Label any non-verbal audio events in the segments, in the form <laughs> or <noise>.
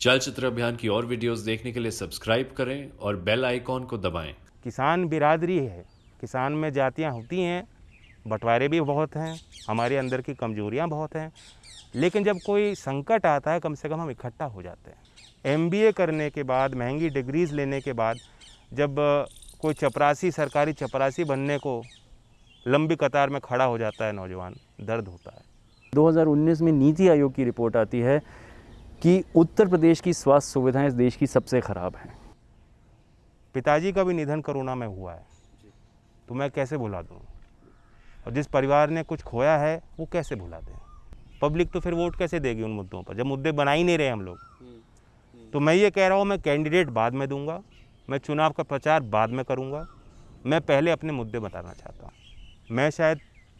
चलचित्र अभियान की और वीडियोस देखने के लिए सब्सक्राइब करें और बेल आइकॉन को दबाएँ। किसान बिरादरी है। किसान में जातियाँ होती हैं बंटवारे भी बहुत हैं हमारे अंदर की कमजोरियाँ बहुत हैं लेकिन जब कोई संकट आता है कम से कम हम इकट्ठा हो जाते हैं। एमबीए करने के बाद महँगी डिग्रीज लेने के बाद जब कोई चपरासी सरकारी चपरासी बनने को लंबी कतार में खड़ा हो जाता है नौजवान दर्द होता है। 2019 में नीति आयोग की रिपोर्ट आती है कि उत्तर प्रदेश की स्वास्थ्य सुविधाएँ इस देश की सबसे ख़राब हैं। पिताजी का भी निधन कोरोना में हुआ है। तो मैं कैसे भुला दूँ? और जिस परिवार ने कुछ खोया है वो कैसे भुला दें? पब्लिक तो फिर वोट कैसे देगी उन मुद्दों पर? जब मुद्दे बना ही नहीं रहे हम लोग। तो मैं ये कह रहा हूँ मैं कैंडिडेट बाद में दूँगा मैं चुनाव का प्रचार बाद में करूँगा। मैं पहले अपने मुद्दे बताना चाहता हूँ। मैं शायद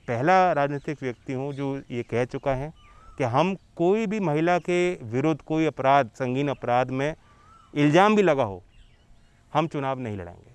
पहला राजनीतिक व्यक्ति हूँ जो ये कह चुका है कि हम कोई भी महिला के विरुद्ध कोई अपराध, संगीन अपराध में इल्ज़ाम भी लगा हो, हम चुनाव नहीं लड़ेंगे।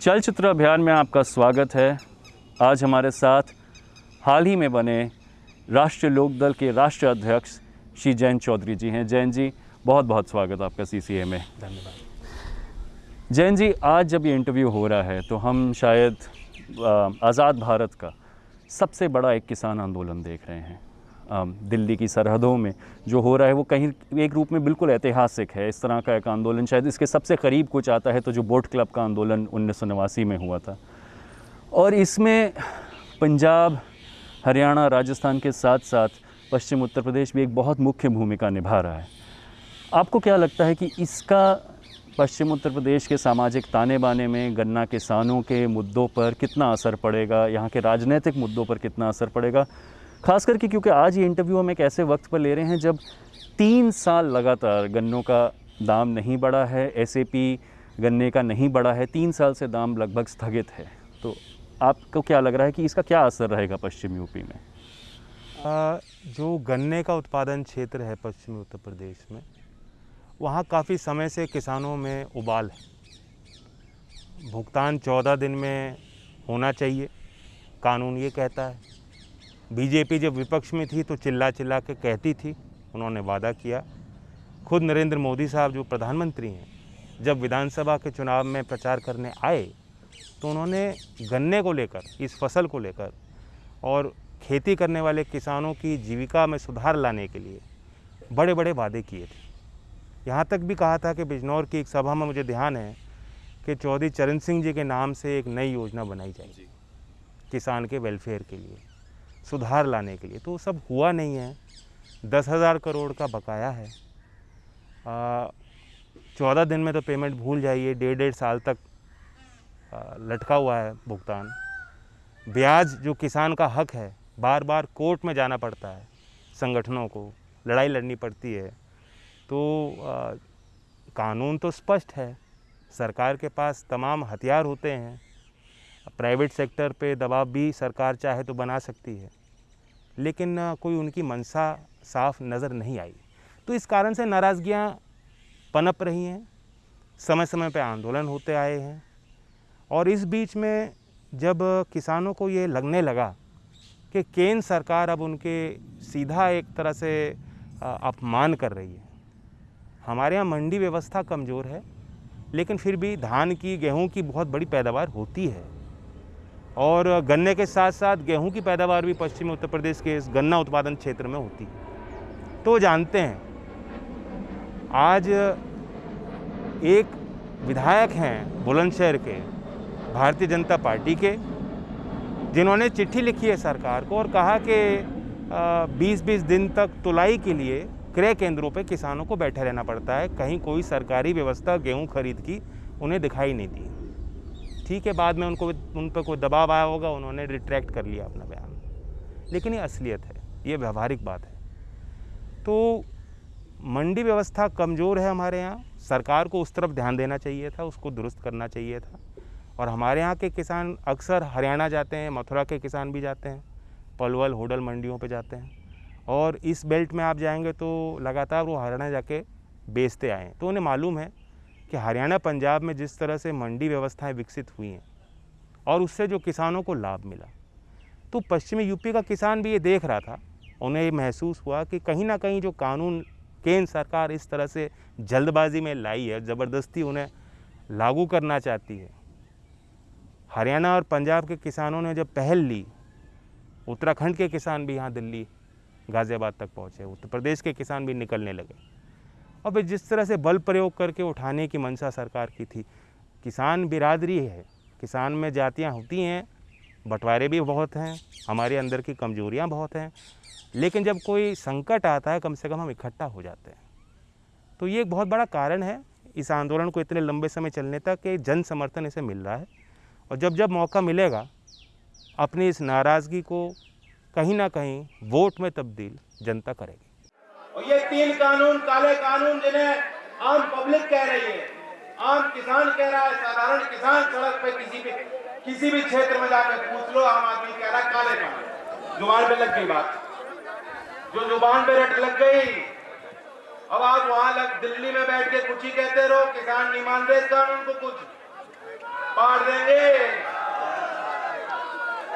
चलचित्र अभियान में आपका स्वागत है। आज हमारे साथ हाल ही में बने राष्ट्रीय लोकदल के राष्ट्रीय अध्यक्ष श्री जैन चौधरी जी हैं। जैन जी बहुत बहुत स्वागत आपका सी में। धन्यवाद। जैन जी आज जब ये इंटरव्यू हो रहा है तो हम शायद आज़ाद भारत का सबसे बड़ा एक किसान आंदोलन देख रहे हैं। दिल्ली की सरहदों में जो हो रहा है, वो कहीं एक रूप में बिल्कुल ऐतिहासिक है। इस तरह का एक आंदोलन, शायद इसके सबसे करीब कुछ आता है तो जो बोट क्लब का आंदोलन उन्नीस सौ नवासी में हुआ था। और इसमें पंजाब, हरियाणा, राजस्थान के साथ साथ पश्चिम उत्तर प्रदेश भी एक बहुत मुख्य भूमिका निभा रहा है। आपको क्या लगता है कि इसका पश्चिम उत्तर प्रदेश के सामाजिक ताने बाने में, गन्ना किसानों के मुद्दों पर कितना असर पड़ेगा? यहाँ के राजनीतिक मुद्दों पर कितना असर पड़ेगा? खास करके क्योंकि आज ये इंटरव्यू हम एक ऐसे वक्त पर ले रहे हैं जब तीन साल लगातार गन्नों का दाम नहीं बढ़ा है एस गन्ने का नहीं बढ़ा है तीन साल से दाम लगभग स्थगित है। तो आपको क्या लग रहा है कि इसका क्या असर रहेगा पश्चिम यूपी में? आ, जो गन्ने का उत्पादन क्षेत्र है पश्चिमी उत्तर प्रदेश में वहाँ काफ़ी समय से किसानों में उबाल है। भुगतान चौदह दिन में होना चाहिए कानून ये कहता है। बीजेपी जब विपक्ष में थी तो चिल्ला चिल्ला के कहती थी, उन्होंने वादा किया। खुद नरेंद्र मोदी साहब जो प्रधानमंत्री हैं, जब विधानसभा के चुनाव में प्रचार करने आए तो उन्होंने गन्ने को लेकर, इस फ़सल को लेकर और खेती करने वाले किसानों की जीविका में सुधार लाने के लिए बड़े बड़े वादे किए थे। यहाँ तक भी कहा था कि बिजनौर की एक सभा में मुझे ध्यान है कि चौधरी चरण सिंह जी के नाम से एक नई योजना बनाई जाएगी, किसान के वेलफेयर के लिए। सुधार लाने के लिए। तो सब हुआ नहीं है। दस हज़ार करोड़ का बकाया है। चौदह दिन में तो पेमेंट भूल जाइए। डेढ़ डेढ़ साल तक आ, लटका हुआ है भुगतान। ब्याज जो किसान का हक है बार बार कोर्ट में जाना पड़ता है संगठनों को। लड़ाई लड़नी पड़ती है। तो आ, कानून तो स्पष्ट है। सरकार के पास तमाम हथियार होते हैं। प्राइवेट सेक्टर पे दबाव भी सरकार चाहे तो बना सकती है। लेकिन कोई उनकी मंशा साफ़ नज़र नहीं आई। तो इस कारण से नाराज़गियाँ पनप रही हैं समय समय पर आंदोलन होते आए हैं और इस बीच में जब किसानों को ये लगने लगा कि केंद्र सरकार अब उनके सीधा एक तरह से अपमान कर रही है। हमारे यहाँ मंडी व्यवस्था कमज़ोर है, लेकिन फिर भी धान की, गेहूँ की बहुत बड़ी पैदावार होती है। और गन्ने के साथ साथ गेहूँ की पैदावार भी पश्चिमी उत्तर प्रदेश के इस गन्ना उत्पादन क्षेत्र में होती है। तो जानते हैं, आज एक विधायक हैं बुलंदशहर के, भारतीय जनता पार्टी के, जिन्होंने चिट्ठी लिखी है सरकार को और कहा कि 20-20 दिन तक तुलाई के लिए क्रय केंद्रों पर किसानों को बैठे रहना पड़ता है। कहीं कोई सरकारी व्यवस्था गेहूँ खरीद की उन्हें दिखाई नहीं दी। ठीक है बाद में उनको, उन पर कोई दबाव आया होगा, उन्होंने रिट्रैक्ट कर लिया अपना बयान। लेकिन ये असलियत है, ये व्यवहारिक बात है। तो मंडी व्यवस्था कमज़ोर है हमारे यहाँ। सरकार को उस तरफ़ ध्यान देना चाहिए था, उसको दुरुस्त करना चाहिए था। और हमारे यहाँ के किसान अक्सर हरियाणा जाते हैं, मथुरा के किसान भी जाते हैं, पलवल, होडल मंडियों पे जाते हैं। और इस बेल्ट में आप जाएँगे तो लगातार वो हरियाणा जाके बेचते आए तो उन्हें मालूम है कि हरियाणा, पंजाब में जिस तरह से मंडी व्यवस्थाएँ विकसित हुई हैं और उससे जो किसानों को लाभ मिला तो पश्चिमी यूपी का किसान भी ये देख रहा था, उन्हें ये महसूस हुआ कि कहीं ना कहीं जो कानून केंद्र सरकार इस तरह से जल्दबाजी में लाई है, ज़बरदस्ती उन्हें लागू करना चाहती है। हरियाणा और पंजाब के किसानों ने जब पहल ली, उत्तराखंड के किसान भी यहाँ दिल्ली, गाज़ियाबाद तक पहुँचे, उत्तर प्रदेश के किसान भी निकलने लगे। और फिर जिस तरह से बल प्रयोग करके उठाने की मंशा सरकार की थी। किसान बिरादरी है। किसान में जातियाँ होती हैं, बंटवारे भी बहुत हैं, हमारे अंदर की कमजोरियाँ बहुत हैं, लेकिन जब कोई संकट आता है, कम से कम हम इकट्ठा हो जाते हैं। तो ये एक बहुत बड़ा कारण है इस आंदोलन को इतने लंबे समय चलने तक कि जन समर्थन इसे मिल रहा है। और जब जब मौका मिलेगा, अपनी इस नाराज़गी को कहीं ना कहीं वोट में तब्दील जनता करेगी। और ये तीन कानून, काले कानून जिन्हें आम पब्लिक कह रही है, आम किसान कह रहा है, साधारण किसान सड़क पे किसी भी किसी भी क्षेत्र में जाकर पूछ लो, आम आदमी कह रहा है काले कानून। ज़ुबान पे लग गई बात। जो ज़ुबान पे रट लग गई, अब आप वहाँ लग दिल्ली में बैठ के कुछ ही कहते रहो, किसान नहीं मान रहे कानून को कुछ। पाड़ देंगे।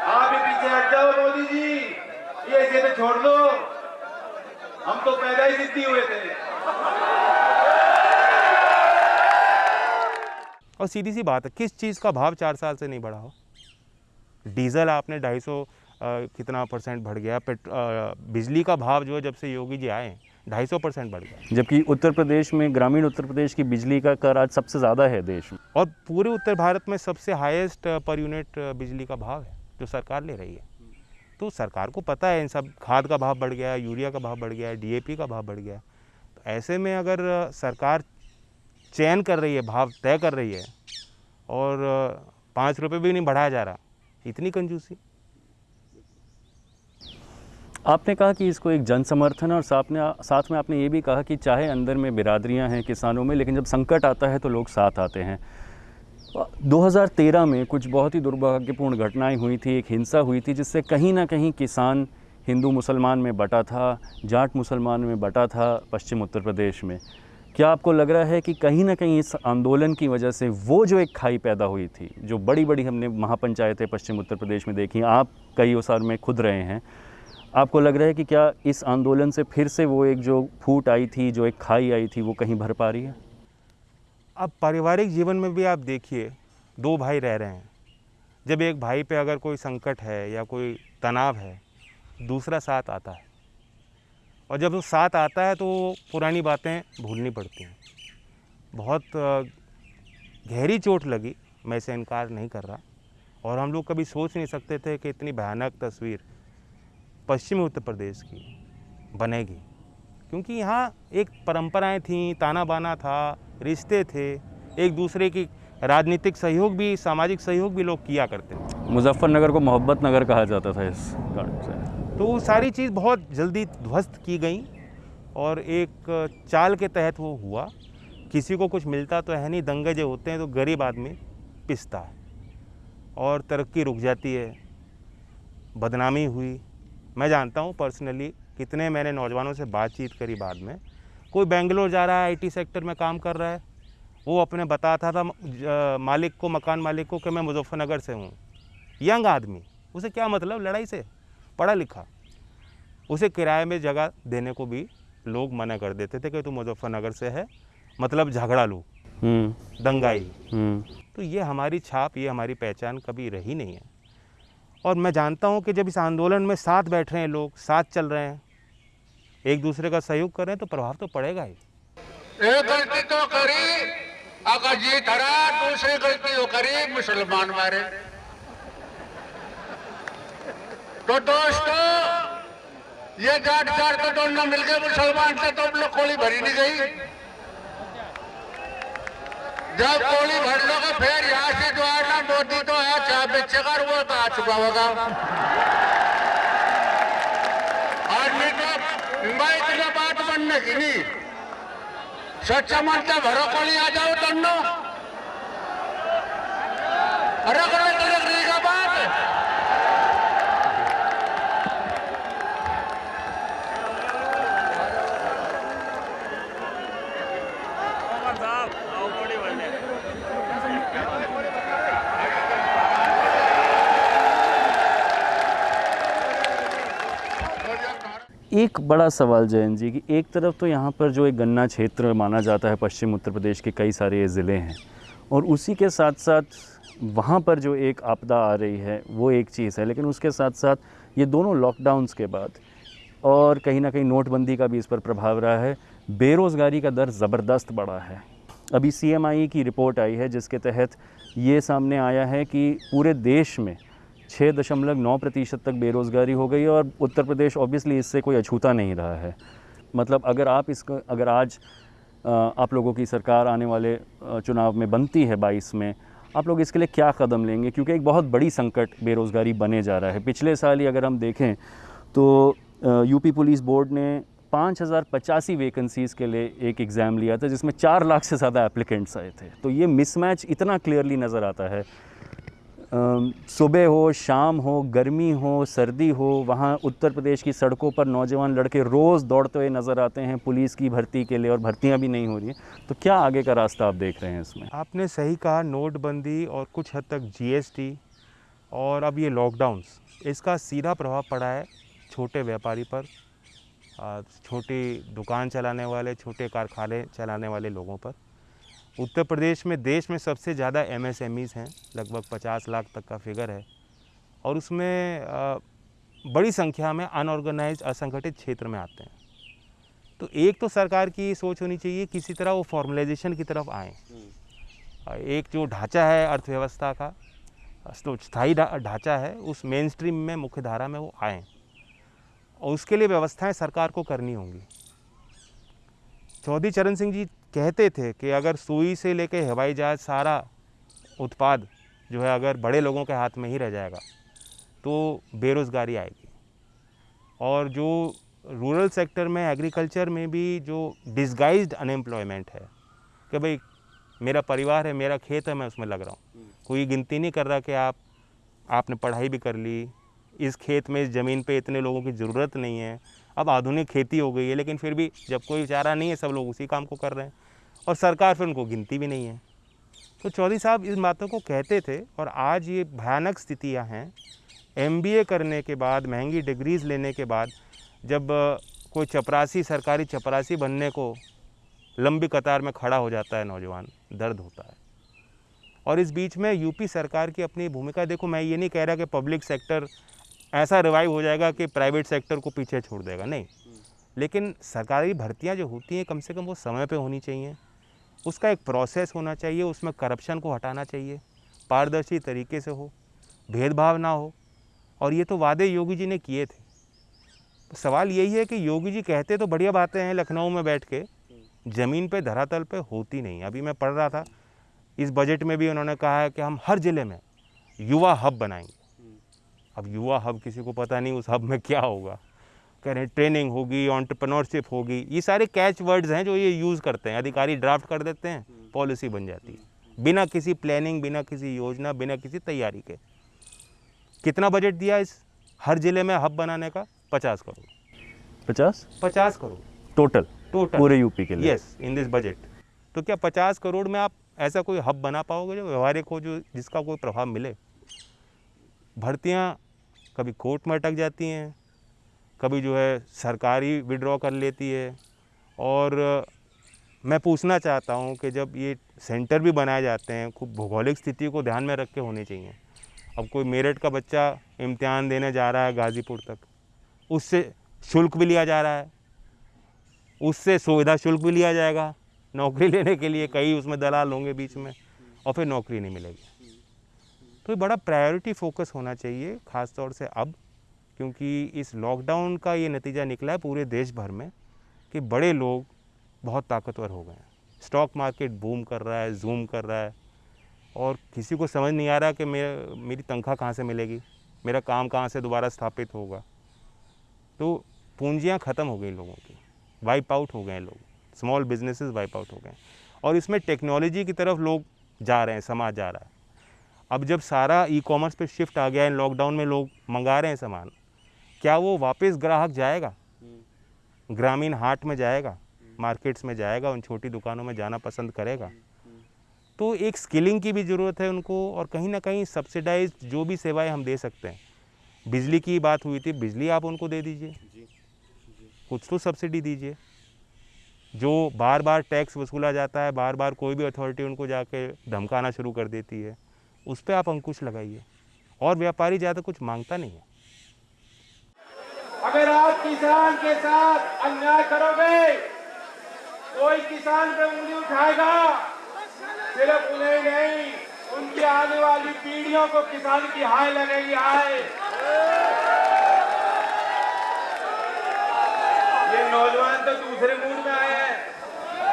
आप ही पीछे हट जाओ मोदी जी, ये ऐसे तो छोड़ दो। हम तो पैदा ही सिद्धि हुए थे। और सीधी सी बात है किस चीज़ का भाव चार साल से नहीं बढ़ा हो? डीजल आपने ढाई सौ कितना परसेंट बढ़ गया पेट बिजली का भाव जो है जब से योगी जी आए ढाई सौ परसेंट बढ़ गया। जबकि उत्तर प्रदेश में ग्रामीण उत्तर प्रदेश की बिजली का कर आज सबसे ज़्यादा है देश में। और पूरे उत्तर भारत में सबसे हाईएस्ट पर यूनिट बिजली का भाव है जो सरकार ले रही है। तो सरकार को पता है इन सब, खाद का भाव बढ़ गया यूरिया का भाव बढ़ गया डीएपी का भाव बढ़ गया तो ऐसे में अगर सरकार चयन कर रही है, भाव तय कर रही है, और पाँच रुपये भी नहीं बढ़ाया जा रहा, इतनी कंजूसी। आपने कहा कि इसको एक जन समर्थन और साथ में साथ में आपने ये भी कहा कि चाहे अंदर में बिरादरियाँ हैं किसानों में, लेकिन जब संकट आता है तो लोग साथ आते हैं। 2013 में कुछ बहुत ही दुर्भाग्यपूर्ण घटनाएँ हुई थी, एक हिंसा हुई थी, जिससे कहीं ना कहीं किसान हिंदू मुसलमान में बटा था, जाट मुसलमान में बटा था पश्चिम उत्तर प्रदेश में। क्या आपको लग रहा है कि कहीं ना कहीं इस आंदोलन की वजह से वो जो एक खाई पैदा हुई थी, जो बड़ी बड़ी हमने महापंचायतें पश्चिम उत्तर प्रदेश में देखी, आप कई साल में खुद रहे हैं, आपको लग रहा है कि क्या इस आंदोलन से फिर से वो एक जो फूट आई थी, जो एक खाई आई थी, वो कहीं भर पा रही है? अब पारिवारिक जीवन में भी आप देखिए, दो भाई रह रहे हैं। जब एक भाई पे अगर कोई संकट है या कोई तनाव है, दूसरा साथ आता है। और जब वो साथ आता है तो पुरानी बातें भूलनी पड़ती हैं। बहुत गहरी चोट लगी, मैं इसे इनकार नहीं कर रहा। और हम लोग कभी सोच नहीं सकते थे कि इतनी भयानक तस्वीर पश्चिमी उत्तर प्रदेश की बनेगी। क्योंकि यहाँ एक परंपराएँ थीं ताना बाना था रिश्ते थे एक दूसरे की राजनीतिक सहयोग भी सामाजिक सहयोग भी लोग किया करते थे। मुजफ्फरनगर को मोहब्बत नगर कहा जाता था इस कारण से। तो वो सारी चीज़ बहुत जल्दी ध्वस्त की गई और एक चाल के तहत वो हुआ। किसी को कुछ मिलता तो है नहीं दंगे जो होते हैं तो गरीब आदमी पिसता है और तरक्की रुक जाती है। बदनामी हुई। मैं जानता हूँ पर्सनली कितने मैंने नौजवानों से बातचीत करी बाद में। कोई बेंगलोर जा रहा है आईटी सेक्टर में काम कर रहा है वो अपने बताता था अ, मालिक को मकान मालिक को कि मैं मुजफ्फरनगर से हूँ। यंग आदमी उसे क्या मतलब? लड़ाई से पढ़ा लिखा। उसे किराए में जगह देने को भी लोग मना कर देते थे कि तू मुजफ्फरनगर से है मतलब झगड़ा लो। हम्म। दंगाई। हम्म। तो ये हमारी छाप ये हमारी पहचान कभी रही नहीं है। और मैं जानता हूँ कि जब इस आंदोलन में साथ बैठ रहे हैं लोग साथ चल रहे हैं एक दूसरे का सहयोग करें तो प्रभाव तो पड़ेगा ही। एक गलती तो करी, अगर जीत हरा, दूसरी गलती तो करी, मुसलमान मारे। तो दोस्तों, ये जाट जाट तो दोनों मिलके मुसलमान से तो हम लोग कोली भरी नहीं गई। जब कोली भर लोगे, फिर यहाँ से जो है ना मोदी तो है चाहे बेचेगा वो तो आ चुका होगा और नहीं तो मैं इतना बात बनने की नहीं सच्चा मानता भरो कोली आ जाओ दोनों अरे एक बड़ा सवाल, जयंत जी, कि एक तरफ़ तो यहाँ पर जो एक गन्ना क्षेत्र माना जाता है पश्चिम उत्तर प्रदेश के कई सारे ज़िले हैं, और उसी के साथ साथ वहाँ पर जो एक आपदा आ रही है, वो एक चीज़ है, लेकिन उसके साथ साथ ये दोनों लॉकडाउन्स के बाद और कहीं ना कहीं नोटबंदी का भी इस पर प्रभाव रहा है, बेरोज़गारी का दर ज़बरदस्त बढ़ा है। अभी सीएमआई की रिपोर्ट आई है, जिसके तहत ये सामने आया है कि पूरे देश में छः दशमलव नौ प्रतिशत तक बेरोज़गारी हो गई है और उत्तर प्रदेश ऑब्वियसली इससे कोई अछूता नहीं रहा है। मतलब अगर आप इसको अगर आज आप लोगों की सरकार आने वाले चुनाव में बनती है बाईस में, आप लोग इसके लिए क्या कदम लेंगे? क्योंकि एक बहुत बड़ी संकट बेरोज़गारी बने जा रहा है। पिछले साल ही अगर हम देखें तो यूपी पुलिस बोर्ड ने पाँच हज़ार पचासी वैकेंसीज़ के लिए एक एग्ज़ाम लिया था, जिसमें चार लाख से ज़्यादा एप्लीकेंट्स आए थे। तो ये मिसमैच इतना क्लियरली नज़र आता है। सुबह हो, शाम हो, गर्मी हो, सर्दी हो, वहाँ उत्तर प्रदेश की सड़कों पर नौजवान लड़के रोज़ दौड़ते हुए नज़र आते हैं, पुलिस की भर्ती के लिए और भर्तियाँ भी नहीं हो रही तो क्या आगे का रास्ता आप देख रहे हैं इसमें? आपने सही कहा, नोटबंदी और कुछ हद तक जीएसटी और अब ये लॉकडाउन्स इसका सीधा प्रभाव पड़ा है छोटे व्यापारी पर छोटी दुकान चलाने वाले, छोटे कारखाने चलाने वाले लोगों पर। उत्तर प्रदेश में देश में सबसे ज़्यादा एम हैं लगभग 50 लाख तक का फिगर है। और उसमें बड़ी संख्या में अनऑर्गेनाइज असंगठित क्षेत्र में आते हैं। तो एक तो सरकार की सोच होनी चाहिए किसी तरह वो फॉर्मलाइजेशन की तरफ़ आएँ। एक जो ढांचा है अर्थव्यवस्था का तो स्थायी ढांचा है उस मेन स्ट्रीम में मुख्य धारा में वो आएँ। और उसके लिए व्यवस्थाएँ सरकार को करनी होंगी। चौधरी चरण सिंह जी कहते थे कि अगर सुई से लेके हवाई जहाज़ सारा उत्पाद जो है अगर बड़े लोगों के हाथ में ही रह जाएगा तो बेरोज़गारी आएगी। और जो रूरल सेक्टर में एग्रीकल्चर में भी जो डिसगाइज्ड अनएम्प्लॉयमेंट है कि भाई मेरा परिवार है मेरा खेत है मैं उसमें लग रहा हूँ। कोई गिनती नहीं कर रहा कि आप आपने पढ़ाई भी कर ली इस खेत में इस ज़मीन पे इतने लोगों की ज़रूरत नहीं है अब आधुनिक खेती हो गई है, लेकिन फिर भी जब कोई चारा नहीं है, सब लोग उसी काम को कर रहे हैं। और सरकार फिर उनको गिनती भी नहीं है। तो चौधरी साहब इस बातों को कहते थे और आज ये भयानक स्थितियाँ हैं। एमबीए करने के बाद, महँगी डिग्रीज़ लेने के बाद, जब कोई चपरासी, सरकारी चपरासी बनने को लंबी कतार में खड़ा हो जाता है, नौजवान, दर्द होता है। और इस बीच में यूपी सरकार की अपनी भूमिका, देखो मैं ये नहीं कह रहा कि पब्लिक सेक्टर ऐसा रिवाइव हो जाएगा कि प्राइवेट सेक्टर को पीछे छोड़ देगा, नहीं। लेकिन सरकारी भर्तियाँ जो होती हैं, कम से कम वो समय पे होनी चाहिए। उसका एक प्रोसेस होना चाहिए, उसमें करप्शन को हटाना चाहिए। पारदर्शी तरीके से हो, भेदभाव ना हो। और ये तो वादे योगी जी ने किए थे। तो सवाल यही है कि योगी जी कहते तो बढ़िया बातें हैं लखनऊ में बैठ के, ज़मीन पे धरातल पे होती नहीं। अभी मैं पढ़ रहा था, इस बजट में भी उन्होंने कहा है कि हम हर ज़िले में युवा हब बनाएँगे। अब युवा हब किसी को पता नहीं उस हब में क्या होगा। कह रहे हैं ट्रेनिंग होगी ऑन्टरप्रनोरशिप होगी। ये सारे कैच वर्ड्स हैं जो ये यूज़ करते हैं। अधिकारी ड्राफ्ट कर देते हैं पॉलिसी बन जाती है। बिना किसी प्लानिंग बिना किसी योजना बिना किसी तैयारी के। कितना बजट दिया इस हर ज़िले में हब बनाने का? पचास करोड़। पचास? पचास करोड़। टोटल टोटल पूरे यूपी के लिए? यस इन दिस बजट तो क्या पचास करोड़ में आप ऐसा कोई हब बना पाओगे जो व्यवहारिक हो जो जिसका कोई प्रभाव मिले? भर्तियाँ कभी कोर्ट में अटक जाती हैं, कभी जो है सरकारी विड्रॉ कर लेती है। और मैं पूछना चाहता हूँ कि जब ये सेंटर भी बनाए जाते हैं, खूब भौगोलिक स्थिति को ध्यान में रख के होने चाहिए। अब कोई मेरठ का बच्चा इम्तिहान देने जा रहा है गाज़ीपुर तक, उससे शुल्क भी लिया जा रहा है, उससे सुविधा शुल्क भी लिया जाएगा, नौकरी लेने के लिए कई उसमें दलाल होंगे बीच में, और फिर नौकरी नहीं मिलेगी। तो ये बड़ा प्रायोरिटी फोकस होना चाहिए, ख़ासतौर से अब, क्योंकि इस लॉकडाउन का ये नतीजा निकला है पूरे देश भर में कि बड़े लोग बहुत ताकतवर हो गए हैं। स्टॉक मार्केट बूम कर रहा है जूम कर रहा है और किसी को समझ नहीं आ रहा कि मेरा, मेरी तनख्वाह कहाँ से मिलेगी, मेरा काम कहाँ से दोबारा स्थापित होगा। तो पूंजियाँ ख़त्म हो गई लोगों की वाइप आउट हो गए लोग स्मॉल बिजनेसेस वाइप आउट हो गए और इसमें टेक्नोलॉजी की तरफ़ लोग जा रहे हैं, समाज जा रहा है। अब जब सारा ई कॉमर्स पे शिफ्ट आ गया है लॉकडाउन में लोग मंगा रहे हैं सामान क्या वो वापस ग्राहक जाएगा? ग्रामीण हाट में जाएगा? मार्केट्स में जाएगा? उन छोटी दुकानों में जाना पसंद करेगा? तो एक स्किलिंग की भी ज़रूरत है उनको और कहीं ना कहीं सब्सिडाइज जो भी सेवाएँ हम दे सकते हैं। बिजली की बात हुई थी बिजली आप उनको दे दीजिए। कुछ तो सब्सिडी दीजिए। जो बार बार टैक्स वसूला जाता है बार बार कोई भी अथॉरिटी उनको जाके धमकाना शुरू कर देती है। उस पर आप अंकुश लगाइए। और व्यापारी ज़्यादा कुछ माँगता नहीं है। अगर आप किसान के साथ अन्याय करोगे, कोई किसान पे उंगली उठाएगा। सिर्फ़ उन्हें नहीं, उनकी आने वाली पीढ़ियों को किसान की हाय लगेगी, हाय। ये नौजवान तो दूसरे मूड में आए हैं।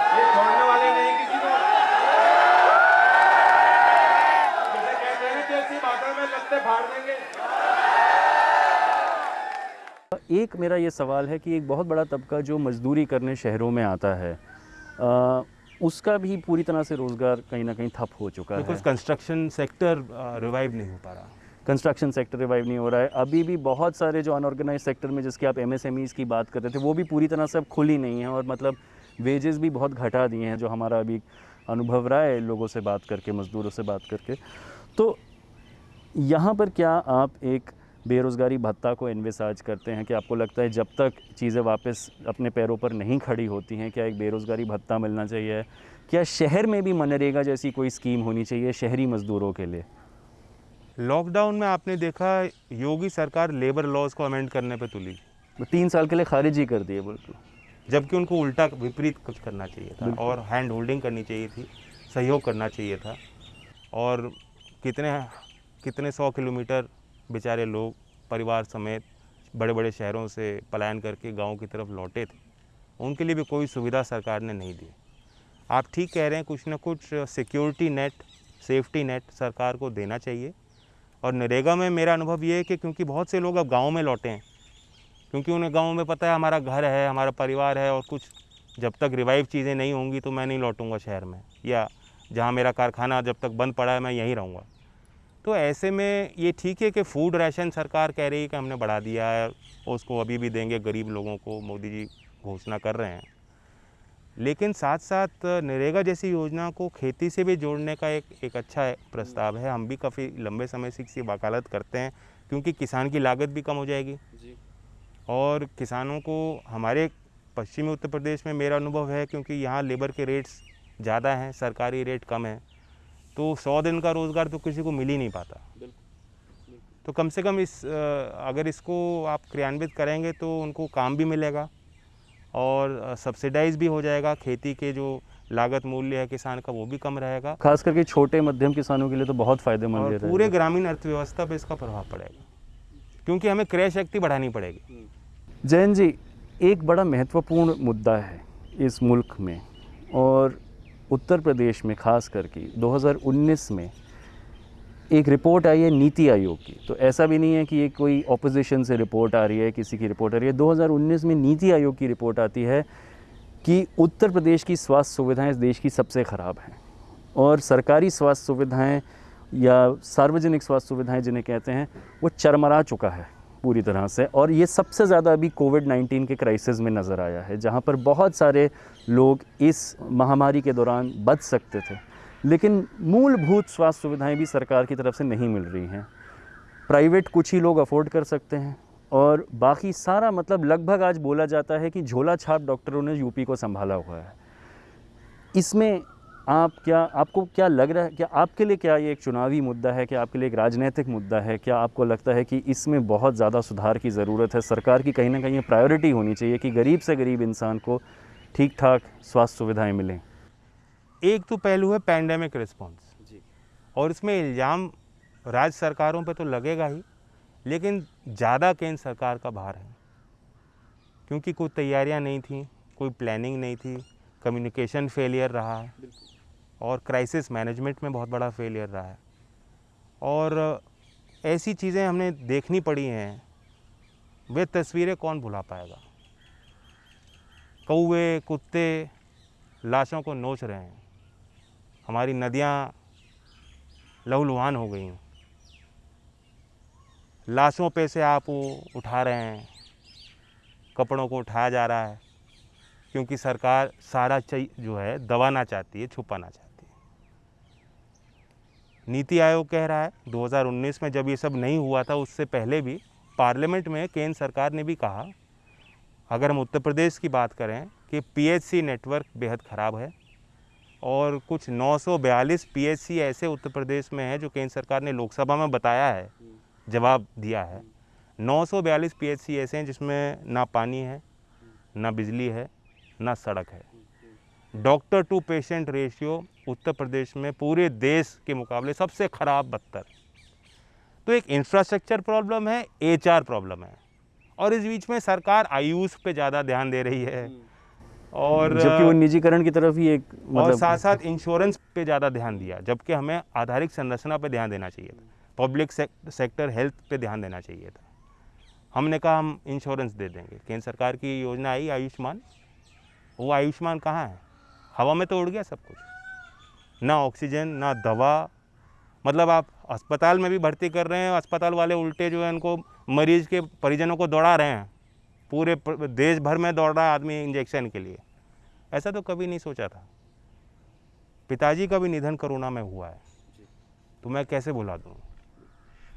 ये छोड़ने एक मेरा ये सवाल है कि एक बहुत बड़ा तबका जो मजदूरी करने शहरों में आता है आ, उसका भी पूरी तरह से रोज़गार कहीं ना कहीं ठप हो चुका बिकॉज़ है। कंस्ट्रक्शन सेक्टर रिवाइव नहीं हो पा रहा। कंस्ट्रक्शन सेक्टर रिवाइव नहीं हो रहा है। अभी भी बहुत सारे जो अनऑर्गेनाइज सेक्टर में जिसकी आप एम की बात कर रहे थे वो भी पूरी तरह से अब खुली नहीं है और मतलब वेजेस भी बहुत घटा दिए हैं जो हमारा अभी अनुभव रहा है लोगों से बात करके मज़दूरों से बात करके। तो यहाँ पर क्या आप एक बेरोज़गारी भत्ता को इन्वेसाज करते हैं कि आपको लगता है जब तक चीज़ें वापस अपने पैरों पर नहीं खड़ी होती हैं क्या एक बेरोज़गारी भत्ता मिलना चाहिए? क्या शहर में भी मनरेगा जैसी कोई स्कीम होनी चाहिए शहरी मज़दूरों के लिए? लॉकडाउन में आपने देखा योगी सरकार लेबर लॉज को अमेंड करने पर तुली। वो तीन साल के लिए खारिज ही कर दिए बिल्कुल जबकि उनको उल्टा विपरीत कुछ करना चाहिए था और हैंड होल्डिंग करनी चाहिए थी सहयोग करना चाहिए था। और कितने कितने सौ किलोमीटर बेचारे लोग परिवार समेत बड़े बड़े शहरों से पलायन करके गाँव की तरफ़ लौटे थे। उनके लिए भी कोई सुविधा सरकार ने नहीं दी। आप ठीक कह रहे हैं, कुछ ना कुछ सिक्योरिटी नेट सेफ्टी नेट सरकार को देना चाहिए। और नरेगा में मेरा अनुभव ये है कि क्योंकि बहुत से लोग अब गाँव में लौटे हैं, क्योंकि उन्हें गाँव में पता है हमारा घर है, हमारा परिवार है और कुछ जब तक रिवाइव चीज़ें नहीं होंगी तो मैं नहीं लौटूँगा शहर में। या जहाँ मेरा कारखाना जब तक बंद पड़ा है, मैं यहीं रहूँगा। तो ऐसे में ये ठीक है कि फ़ूड राशन सरकार कह रही है कि हमने बढ़ा दिया है उसको अभी भी देंगे गरीब लोगों को मोदी जी घोषणा कर रहे हैं। लेकिन साथ साथ नरेगा जैसी योजना को खेती से भी जोड़ने का एक एक अच्छा प्रस्ताव है। हम भी काफ़ी लंबे समय से इसकी वकालत करते हैं क्योंकि किसान की लागत भी कम हो जाएगी। और किसानों को हमारे पश्चिमी उत्तर प्रदेश में मेरा अनुभव है क्योंकि यहाँ लेबर के रेट्स ज़्यादा हैं सरकारी रेट कम है। तो सौ दिन का रोज़गार तो किसी को मिल ही नहीं पाता। तो कम से कम इस अगर इसको आप क्रियान्वित करेंगे तो उनको काम भी मिलेगा और सब्सिडाइज भी हो जाएगा खेती के जो लागत मूल्य है किसान का वो भी कम रहेगा। खास करके छोटे मध्यम किसानों के लिए तो बहुत फ़ायदेमंद ये पूरे ग्रामीण अर्थव्यवस्था पे इसका प्रभाव पड़ेगा क्योंकि हमें क्रय शक्ति बढ़ानी पड़ेगी। जैन जी एक बड़ा महत्वपूर्ण मुद्दा है इस मुल्क में और उत्तर प्रदेश में, खास करके 2019 में एक रिपोर्ट आई है नीति आयोग की। तो ऐसा भी नहीं है कि ये कोई ऑपोजिशन से रिपोर्ट आ रही है, किसी की रिपोर्ट आ रही है। 2019 में नीति आयोग की रिपोर्ट आती है कि उत्तर प्रदेश की स्वास्थ्य सुविधाएँ इस देश की सबसे ख़राब हैं और सरकारी स्वास्थ्य सुविधाएँ या सार्वजनिक स्वास्थ्य सुविधाएँ जिन्हें कहते हैं, वो चरमरा चुका है। पूरी तरह से। और ये सबसे ज़्यादा अभी कोविड 19 के क्राइसिस में नज़र आया है, जहाँ पर बहुत सारे लोग इस महामारी के दौरान बच सकते थे। लेकिन मूलभूत स्वास्थ्य सुविधाएँ भी सरकार की तरफ़ से नहीं मिल रही हैं। प्राइवेट कुछ ही लोग अफोर्ड कर सकते हैं। और बाकी सारा मतलब लगभग आज बोला जाता है कि झोला छाप डॉक्टरों ने यूपी को संभाला हुआ है। इसमें आप क्या आपको क्या लग रहा है क्या आपके लिए क्या ये एक चुनावी मुद्दा है क्या आपके लिए एक राजनीतिक मुद्दा है? क्या आपको लगता है कि इसमें बहुत ज़्यादा सुधार की ज़रूरत है? सरकार की कहीं ना कहीं प्रायोरिटी होनी चाहिए कि गरीब से गरीब इंसान को ठीक ठाक स्वास्थ्य सुविधाएँ मिलें। एक तो पहलू है पैंडेमिक रिस्पॉन्स और इसमें इल्ज़ाम राज्य सरकारों पर तो लगेगा ही लेकिन ज़्यादा केंद्र सरकार का भार है। क्योंकि कोई तैयारियाँ नहीं थी कोई प्लानिंग नहीं थी कम्युनिकेशन फेलियर रहा है। और क्राइसिस मैनेजमेंट में बहुत बड़ा फेलियर रहा है। और ऐसी चीज़ें हमने देखनी पड़ी हैं, वे तस्वीरें कौन भुला पाएगा? कौवे, कुत्ते लाशों को नोच रहे हैं। हमारी नदियाँ लहूलुहान हो गई। हैं लाशों पे से आप उठा रहे हैं। कपड़ों को उठाया जा रहा है, क्योंकि सरकार सारा चाहिए जो है दबाना चाहती है, छुपाना चाहती है। नीति आयोग कह रहा है। 2019 में जब ये सब नहीं हुआ था, उससे पहले भी पार्लियामेंट में केंद्र सरकार ने भी कहा, अगर हम उत्तर प्रदेश की बात करें कि पीएचसी नेटवर्क बेहद ख़राब है और कुछ 942 पीएचसी ऐसे उत्तर प्रदेश में हैं जो केंद्र सरकार ने लोकसभा में बताया है, जवाब दिया है। 942 पीएचसी ऐसे हैं जिसमें ना पानी है, ना बिजली है, ना सड़क है। Doctor to patient ratio Uttar Pradesh में पूरे देश के मुकाबले सबसे ख़राब बदतर। तो एक इंफ्रास्ट्रक्चर प्रॉब्लम है एचआर प्रॉब्लम है। और इस बीच में सरकार आयुष पे ज़्यादा ध्यान दे रही है। और जबकि वो निजीकरण की तरफ़ ही एक मतलब और साथ साथ इंश्योरेंस पे ज़्यादा ध्यान दिया जबकि हमें आधारिक संरचना पे ध्यान देना चाहिए था। पब्लिक सेक्टर हेल्थ पे ध्यान देना चाहिए था। हमने कहा हम इंश्योरेंस दे देंगे। केंद्र सरकार की योजना आई आयुष्मान। वो आयुष्मान कहाँ है? हवा में तो उड़ गया सब कुछ। ना ऑक्सीजन, ना दवा। मतलब आप अस्पताल में भी भर्ती कर रहे हैं, अस्पताल वाले उल्टे जो है उनको मरीज़ के परिजनों को दौड़ा रहे हैं। पूरे देश भर में दौड़ रहा है आदमी इंजेक्शन के लिए। ऐसा तो कभी नहीं सोचा था। पिताजी का भी निधन कोरोना में हुआ है। तो मैं कैसे भुला दूँ?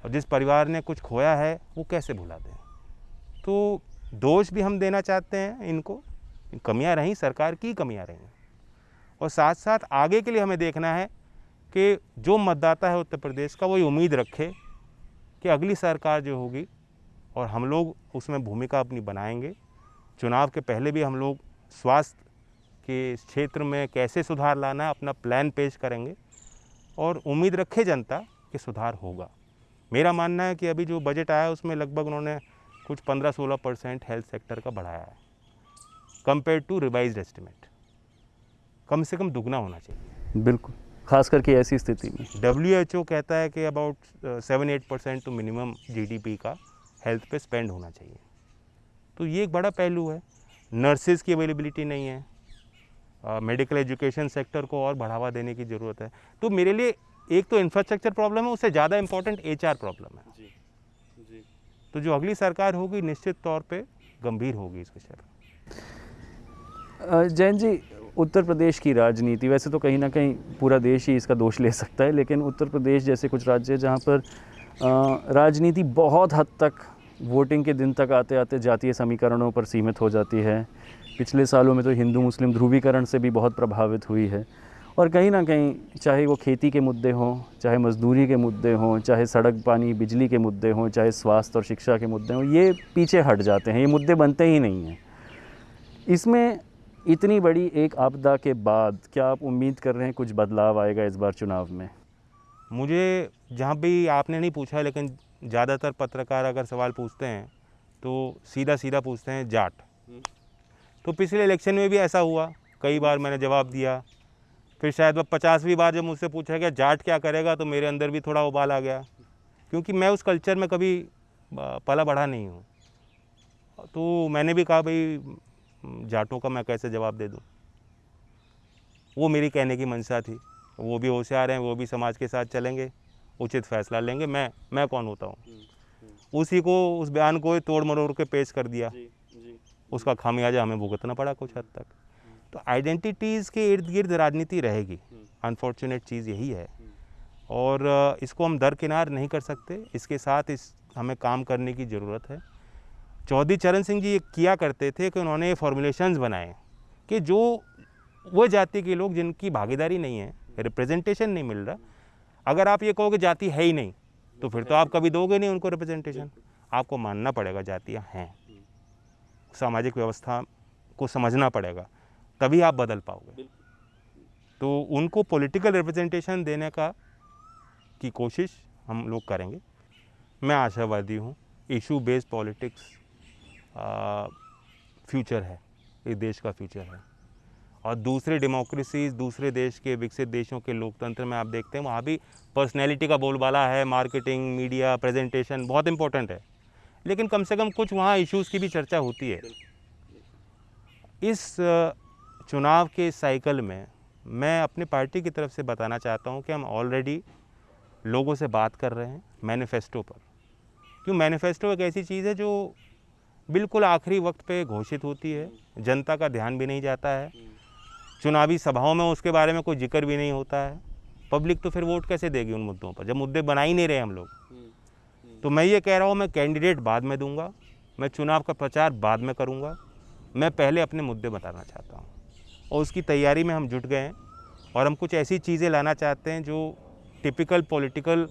और जिस परिवार ने कुछ खोया है, वो कैसे भुला दें? तो दोष भी हम देना चाहते हैं इनको। कमियाँ रहीं, सरकार की कमियाँ रहीं। और साथ साथ आगे के लिए हमें देखना है कि जो मतदाता है उत्तर प्रदेश का वो ये उम्मीद रखे कि अगली सरकार जो होगी और हम लोग उसमें भूमिका अपनी बनाएँगे। चुनाव के पहले भी हम लोग स्वास्थ्य के क्षेत्र में कैसे सुधार लाना है, अपना प्लान पेश करेंगे और उम्मीद रखे जनता कि सुधार होगा। मेरा मानना है कि अभी जो बजट आया उसमें लगभग उन्होंने कुछ 15-16 परसेंट हेल्थ सेक्टर का बढ़ाया है, कंपेयर टू रिवाइज एस्टिमेट। कम से कम दुगना होना चाहिए। बिल्कुल खास करके ऐसी स्थिति में। डब्ल्यू एच ओ कहता है कि अबाउट सेवन एट परसेंट तो मिनिमम जीडीपी का हेल्थ पे स्पेंड होना चाहिए। तो ये एक बड़ा पहलू है। नर्सेज की अवेलेबिलिटी नहीं है। मेडिकल एजुकेशन सेक्टर को और बढ़ावा देने की ज़रूरत है। तो मेरे लिए एक तो इंफ्रास्ट्रक्चर प्रॉब्लम है उससे ज़्यादा इम्पोर्टेंट एच प्रॉब्लम है। जी, जी। तो जो अगली सरकार होगी निश्चित तौर पर गंभीर होगी इस विषय पर। जैन जी उत्तर प्रदेश की राजनीति। वैसे तो कहीं ना कहीं पूरा देश ही इसका दोष ले सकता है, लेकिन उत्तर प्रदेश जैसे कुछ राज्य जहाँ पर राजनीति बहुत हद तक वोटिंग के दिन तक आते आते जातीय समीकरणों पर सीमित हो जाती है। पिछले सालों में तो हिंदू मुस्लिम ध्रुवीकरण से भी बहुत प्रभावित हुई है। और कहीं ना कहीं चाहे वो खेती के मुद्दे हों, चाहे मजदूरी के मुद्दे हों, चाहे सड़क, पानी, बिजली के मुद्दे हों, चाहे स्वास्थ्य और शिक्षा के मुद्दे हों, ये पीछे हट जाते हैं, ये मुद्दे बनते ही नहीं हैं। इसमें इतनी बड़ी एक आपदा के बाद क्या आप उम्मीद कर रहे हैं कुछ बदलाव आएगा इस बार चुनाव में? मुझे जहाँ भी आपने नहीं पूछा लेकिन ज़्यादातर पत्रकार अगर सवाल पूछते हैं तो सीधा सीधा पूछते हैं जाट। तो पिछले इलेक्शन में भी ऐसा हुआ। कई बार मैंने जवाब दिया। फिर शायद वह पचासवीं बार जब मुझसे पूछा गया, जाट क्या करेगा तो मेरे अंदर भी थोड़ा उबाल आ गया। क्योंकि मैं उस कल्चर में कभी पला बढ़ा नहीं हूँ। तो मैंने भी कहा, भाई जाटों का मैं कैसे जवाब दे दूँ? वो मेरी कहने की मंशा थी। वो भी होशियार हैं वो भी समाज के साथ चलेंगे उचित फैसला लेंगे। मैं मैं कौन होता हूँ? उसी को उस बयान को तोड़ मरोड़ के पेश कर दिया। जी, जी, उसका खामियाजा हमें भुगतना पड़ा कुछ हद तक। तो आइडेंटिटीज़ के इर्द गिर्द राजनीति रहेगी। अनफॉर्चुनेट चीज़ यही है। और इसको हम दरकिनार नहीं कर सकते। इसके साथ इस हमें काम करने की ज़रूरत है। चौधरी चरण सिंह जी ये किया करते थे कि उन्होंने फॉर्मुलेशंस बनाए कि जो वो जाति के लोग जिनकी भागीदारी नहीं है रिप्रेजेंटेशन नहीं मिल रहा, अगर आप ये कहोगे जाति है ही नहीं तो फिर तो आप कभी दोगे नहीं उनको रिप्रेजेंटेशन आपको मानना पड़ेगा जातियाँ हैं। सामाजिक व्यवस्था को समझना पड़ेगा, तभी आप बदल पाओगे। तो उनको पॉलिटिकल रिप्रेजेंटेशन देने का, की कोशिश हम लोग करेंगे। मैं आशावादी हूँ इशू बेस्ड पॉलिटिक्स फ्यूचर है, इस देश का फ्यूचर है। और दूसरे डेमोक्रेसीज दूसरे देश के विकसित देशों के लोकतंत्र में आप देखते हैं, वहाँ भी पर्सनैलिटी का बोलबाला है मार्केटिंग मीडिया प्रेजेंटेशन बहुत इंपॉर्टेंट है। लेकिन कम से कम कुछ वहाँ इश्यूज़ की भी चर्चा होती है। इस चुनाव के साइकिल में मैं अपनी पार्टी की तरफ़ से बताना चाहता हूँ कि हम ऑलरेडी लोगों से बात कर रहे हैं मैनिफेस्टो पर। क्यों? मैनिफेस्टो एक ऐसी चीज़ है जो बिल्कुल आखिरी वक्त पे घोषित होती है। जनता का ध्यान भी नहीं जाता है। चुनावी सभाओं में उसके बारे में कोई ज़िक्र भी नहीं होता है। पब्लिक तो फिर वोट कैसे देगी उन मुद्दों पर? जब मुद्दे बना ही नहीं रहे हम लोग। तो मैं ये कह रहा हूँ, मैं कैंडिडेट बाद में दूँगा, मैं चुनाव का प्रचार बाद में करूँगा, मैं पहले अपने मुद्दे बताना चाहता हूँ। और उसकी तैयारी में हम जुट गए हैं और हम कुछ ऐसी चीज़ें लाना चाहते हैं जो टिपिकल पॉलिटिकल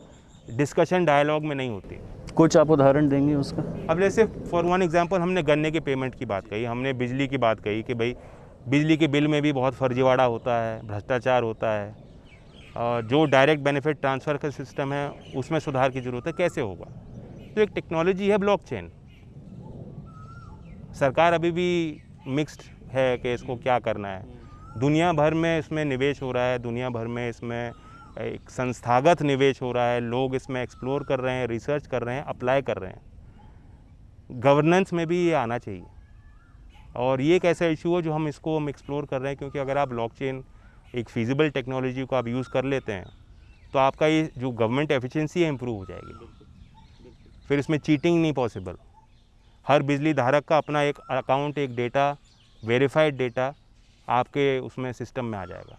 डिस्कशन डायलॉग में नहीं होती। कुछ आप उदाहरण देंगे उसका? अब जैसे फॉर वन एग्जांपल हमने गन्ने के पेमेंट की बात कही हमने बिजली की बात कही कि भाई बिजली के बिल में भी बहुत फर्जीवाड़ा होता है भ्रष्टाचार होता है और जो डायरेक्ट बेनिफिट ट्रांसफ़र का सिस्टम है उसमें सुधार की ज़रूरत है कैसे होगा? तो एक टेक्नोलॉजी है ब्लॉकचेन सरकार अभी भी मिक्स्ड है कि इसको क्या करना है। दुनिया भर में इसमें निवेश हो रहा है दुनिया भर में इसमें एक संस्थागत निवेश हो रहा है, लोग इसमें एक्सप्लोर कर रहे हैं रिसर्च कर रहे हैं अप्लाई कर रहे हैं। गवर्नेंस में भी ये आना चाहिए। और ये एक ऐसा इशू है जो हम इसको हम एक्सप्लोर कर रहे हैं, क्योंकि अगर आप ब्लॉकचेन एक फिजिबल टेक्नोलॉजी को आप यूज़ कर लेते हैं तो आपका ये जो गवर्नमेंट एफिशिएंसी है इम्प्रूव हो जाएगी। फिर इसमें चीटिंग नहीं पॉसिबल हर बिजली धारक का अपना एक अकाउंट एक डेटा वेरीफाइड डेटा आपके उसमें सिस्टम में आ जाएगा।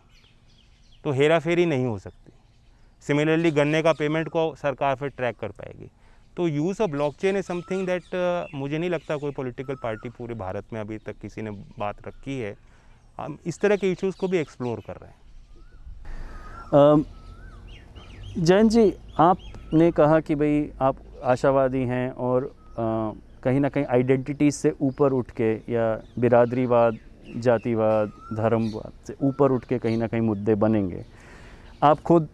तो हेरा फेरी नहीं हो सकती। सिमिलरली गन्ने का पेमेंट को सरकार फिर ट्रैक कर पाएगी। तो use of blockchain is something that मुझे नहीं लगता कोई पॉलिटिकल पार्टी पूरे भारत में अभी तक किसी ने बात रखी है। हम इस तरह के इश्यूज़ को भी एक्सप्लोर कर रहे हैं। जैन जी आपने कहा कि भाई आप आशावादी हैं और अ, कहीं ना कहीं आइडेंटिटीज से ऊपर उठ के या बिरादरीवाद जातिवाद, धर्मवाद से ऊपर उठ के कहीं ना कहीं मुद्दे बनेंगे। आप खुद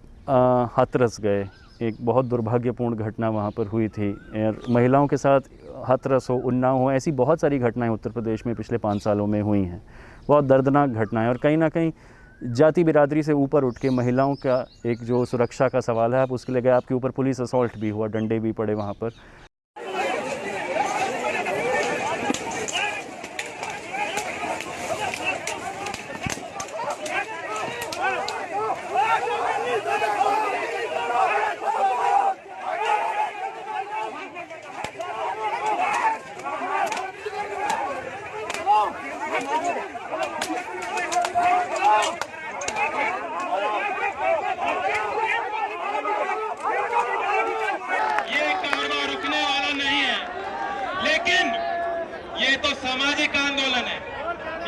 हाथरस गए। एक बहुत दुर्भाग्यपूर्ण घटना वहाँ पर हुई थी। महिलाओं के साथ हाथरस हो, उन्नाव हो, ऐसी बहुत सारी घटनाएँ उत्तर प्रदेश में पिछले पाँच सालों में हुई हैं। बहुत दर्दनाक घटनाएँ और कहीं ना कहीं जाति बिरादरी से ऊपर उठ के महिलाओं का एक जो सुरक्षा का सवाल है, आप उसके लिए गए, आपके ऊपर पुलिस असॉल्ट भी हुआ, डंडे भी पड़े वहाँ पर ये कारवां रुकने वाला नहीं है लेकिन ये तो सामाजिक आंदोलन है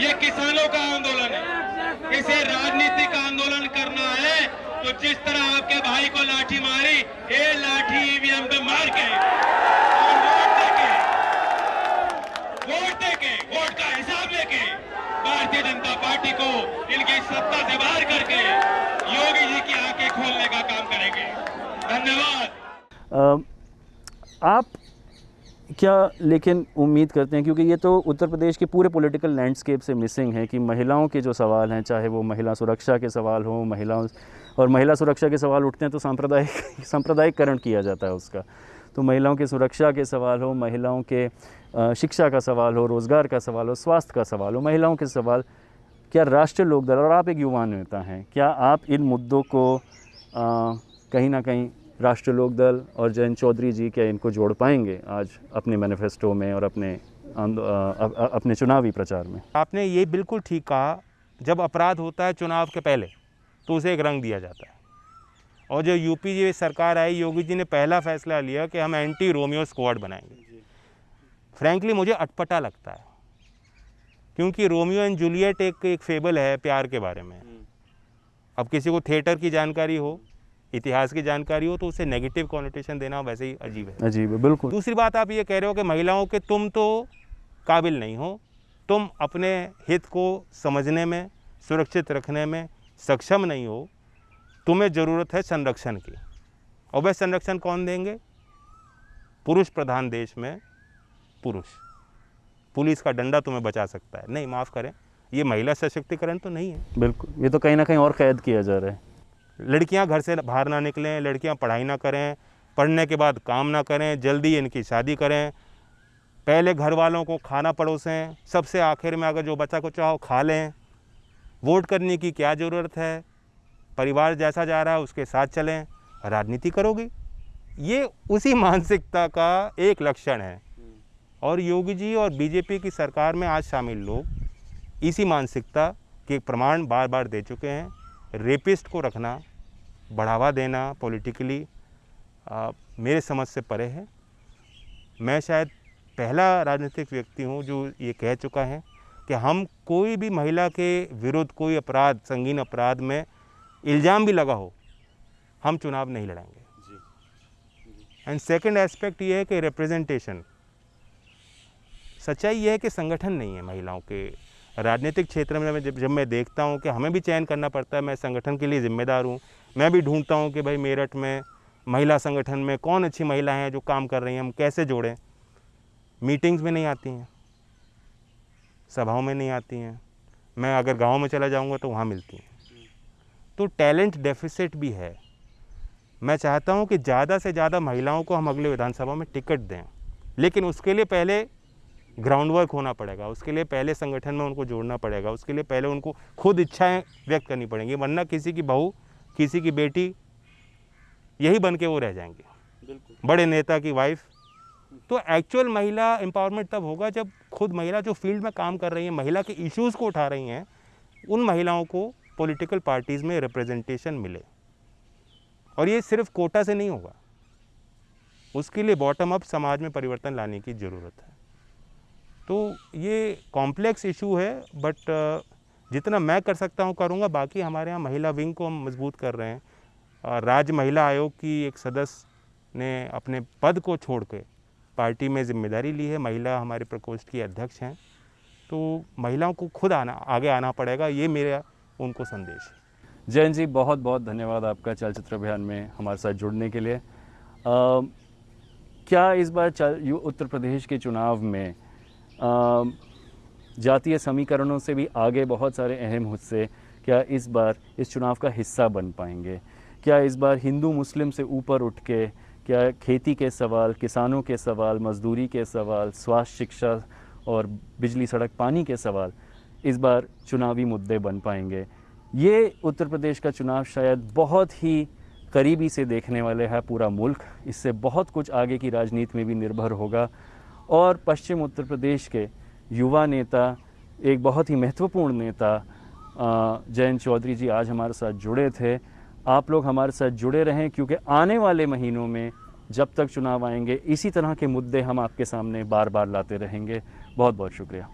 ये किसानों का आंदोलन है इसे राजनीतिक आंदोलन करना है तो जिस तरह आपके भाई को लाठी मारी ये लाठी ईवीएम पे मार के और वोट देके वोट देके वोट का हिसाब लेके भारतीय जनता पार्टी को इनकी सत्ता से बाहर करके योगी जी की आँखें खोलने का काम करेंगे। धन्यवाद। आप क्या लेकिन उम्मीद करते हैं? क्योंकि ये तो उत्तर प्रदेश के पूरे पॉलिटिकल लैंडस्केप से मिसिंग है कि महिलाओं के जो सवाल हैं, चाहे वो महिला सुरक्षा के सवाल हों, महिलाओं और महिला सुरक्षा के सवाल उठते हैं तो सांप्रदायिक <laughs> सांप्रदायिकरण किया जाता है उसका। तो महिलाओं की सुरक्षा के सवाल हो महिलाओं के शिक्षा का सवाल हो रोज़गार का सवाल हो स्वास्थ्य का सवाल हो महिलाओं के सवाल क्या राष्ट्रीय लोकदल और आप एक युवा नेता हैं क्या आप इन मुद्दों को अ, कहीं ना कहीं राष्ट्रीय लोकदल और जयंत चौधरी जी क्या इनको जोड़ पाएँगे आज अपने मैनिफेस्टो में और अपने अ- अ- अपने चुनावी प्रचार में? आपने ये बिल्कुल ठीक कहा जब अपराध होता है चुनाव के पहले तो उसे एक रंग दिया जाता है। और जो यूपी जी सरकार आई योगी जी ने पहला फैसला लिया कि हम एंटी रोमियो स्क्वाड बनाएँगे। फ्रैंकली मुझे अटपटा लगता है क्योंकि रोमियो एंड जूलियट एक एक फेबल है प्यार के बारे में। अब किसी को थिएटर की जानकारी हो इतिहास की जानकारी हो तो उसे नेगेटिव कॉन्ोटेशन देना वैसे ही अजीब है। अजीब है बिल्कुल। दूसरी बात आप ये कह रहे हो कि महिलाओं के तुम तो काबिल नहीं हो तुम अपने हित को समझने में सुरक्षित रखने में सक्षम नहीं हो तुम्हें ज़रूरत है संरक्षण की। और वह संरक्षण कौन देंगे? पुरुष प्रधान देश में पुरुष। पुलिस का डंडा तुम्हें बचा सकता है। नहीं माफ़ करें ये महिला सशक्तिकरण तो नहीं है। बिल्कुल ये तो कहीं ना कहीं और कैद किया जा रहा है। लड़कियाँ घर से बाहर ना निकलें लड़कियाँ पढ़ाई ना करें पढ़ने के बाद काम ना करें जल्दी इनकी शादी करें। पहले घर वालों को खाना परोसें सबसे आखिर में अगर जो बच्चा को चाहो खा लें। वोट करने की क्या ज़रूरत है? परिवार जैसा जा रहा है, उसके साथ चलें, राजनीति करोगे। ये उसी मानसिकता का एक लक्षण है। और योगी जी और बीजेपी की सरकार में आज शामिल लोग इसी मानसिकता के प्रमाण बार बार दे चुके हैं। रेपिस्ट को रखना, बढ़ावा देना पॉलिटिकली मेरे समझ से परे है। मैं शायद पहला राजनीतिक व्यक्ति हूँ जो ये कह चुका है कि हम कोई भी महिला के विरुद्ध कोई अपराध, संगीन अपराध में इल्ज़ाम भी लगा हो हम चुनाव नहीं लड़ेंगे। एंड सेकंड एस्पेक्ट ये है कि रिप्रेजेंटेशन सच्चाई ये है कि संगठन नहीं है महिलाओं के। राजनीतिक क्षेत्र में जब जब मैं देखता हूँ कि हमें भी चयन करना पड़ता है मैं संगठन के लिए जिम्मेदार हूँ। मैं भी ढूंढता हूँ कि भाई मेरठ में महिला संगठन में कौन अच्छी महिलाएँ हैं जो काम कर रही हैं हम कैसे जोड़ें। मीटिंग्स में नहीं आती हैं। सभाओं में नहीं आती हैं। मैं अगर गाँव में चला जाऊँगा तो वहाँ मिलती हैं। तो टैलेंट डेफिसिट भी है। मैं चाहता हूँ कि ज़्यादा से ज़्यादा महिलाओं को हम अगले विधानसभा में टिकट दें। लेकिन उसके लिए पहले ग्राउंड वर्क होना पड़ेगा उसके लिए पहले संगठन में उनको जोड़ना पड़ेगा उसके लिए पहले उनको खुद इच्छाएँ व्यक्त करनी पड़ेंगी वरना किसी की बहू किसी की बेटी यही बन के वो रह जाएँगे। बड़े नेता की वाइफ तो एक्चुअल महिला एम्पावरमेंट तब होगा जब खुद महिला जो फ़ील्ड में काम कर रही हैं महिला के इश्यूज़ को उठा रही हैं उन महिलाओं को पॉलिटिकल पार्टीज़ में रिप्रेजेंटेशन मिले। और ये सिर्फ़ कोटा से नहीं होगा। उसके लिए बॉटम अप समाज में परिवर्तन लाने की ज़रूरत है। तो ये कॉम्प्लेक्स इशू है बट जितना मैं कर सकता हूँ करूँगा, बाकी हमारे यहाँ महिला विंग को हम मज़बूत कर रहे हैं। राज्य महिला आयोग की एक सदस्य ने अपने पद को छोड़ के पार्टी में ज़िम्मेदारी ली है। महिला हमारे प्रकोष्ठ की अध्यक्ष हैं। तो महिलाओं को खुद आना, आगे आना पड़ेगा। ये मेरा उनको संदेश। जैन जी बहुत बहुत धन्यवाद आपका चलचित्र अभियान में हमारे साथ जुड़ने के लिए। आ, क्या इस बार चल उत्तर प्रदेश के चुनाव में जातीय समीकरणों से भी आगे बहुत सारे अहम हिस्से क्या इस बार इस चुनाव का हिस्सा बन पाएँगे? क्या इस बार हिंदू मुस्लिम से ऊपर उठ के क्या खेती के सवाल किसानों के सवाल मजदूरी के सवाल स्वास्थ्य शिक्षा और बिजली सड़क पानी के सवाल इस बार चुनावी मुद्दे बन पाएँगे। ये उत्तर प्रदेश का चुनाव शायद बहुत ही करीबी से देखने वाले है पूरा मुल्क। इससे बहुत कुछ आगे की राजनीति में भी निर्भर होगा। और पश्चिम उत्तर प्रदेश के युवा नेता, एक बहुत ही महत्वपूर्ण नेता जयंत चौधरी जी आज हमारे साथ जुड़े थे। आप लोग हमारे साथ जुड़े रहें, क्योंकि आने वाले महीनों में जब तक चुनाव आएँगे, इसी तरह के मुद्दे हम आपके सामने बार बार लाते रहेंगे। बहुत बहुत शुक्रिया।